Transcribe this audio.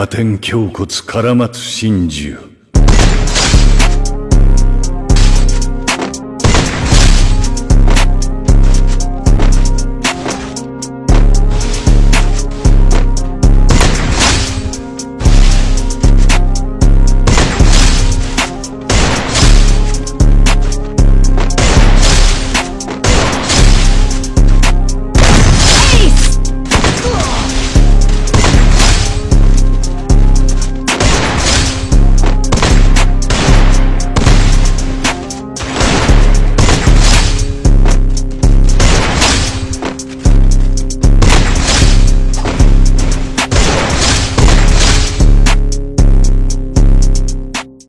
加点胸骨からまつ真珠。